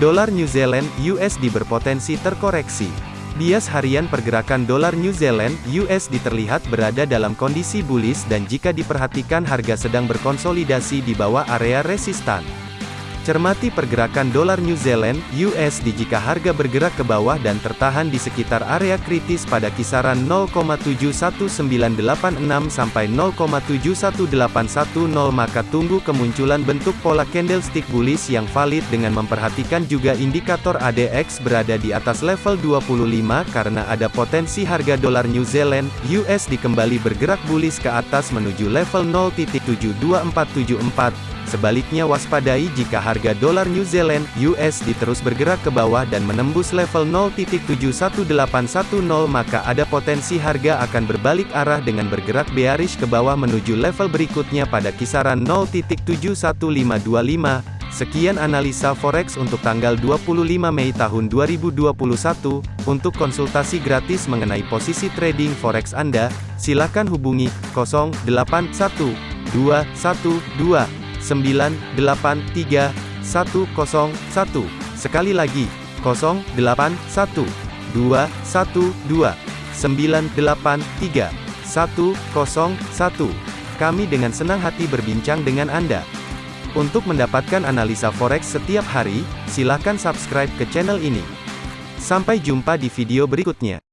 Dolar New Zealand USD berpotensi terkoreksi. Bias harian pergerakan dolar New Zealand USD terlihat berada dalam kondisi bullish dan jika diperhatikan harga sedang berkonsolidasi di bawah area resistan. Cermati pergerakan dolar New Zealand USD jika harga bergerak ke bawah dan tertahan di sekitar area kritis pada kisaran 0,71986 sampai 0,71810 maka tunggu kemunculan bentuk pola candlestick bullish yang valid dengan memperhatikan juga indikator ADX berada di atas level 25 karena ada potensi harga dolar New Zealand USD kembali bergerak bullish ke atas menuju level 0.72474 Sebaliknya waspadai jika harga dolar New Zealand USD terus bergerak ke bawah dan menembus level 0.71810 maka ada potensi harga akan berbalik arah dengan bergerak bearish ke bawah menuju level berikutnya pada kisaran 0.71525. Sekian analisa forex untuk tanggal 25 Mei tahun 2021. Untuk konsultasi gratis mengenai posisi trading forex Anda, silakan hubungi 081212 983 101. Sekali lagi, 081 212 983 101. Kami dengan senang hati berbincang dengan Anda. Untuk mendapatkan analisa forex setiap hari, silakan subscribe ke channel ini. Sampai jumpa di video berikutnya.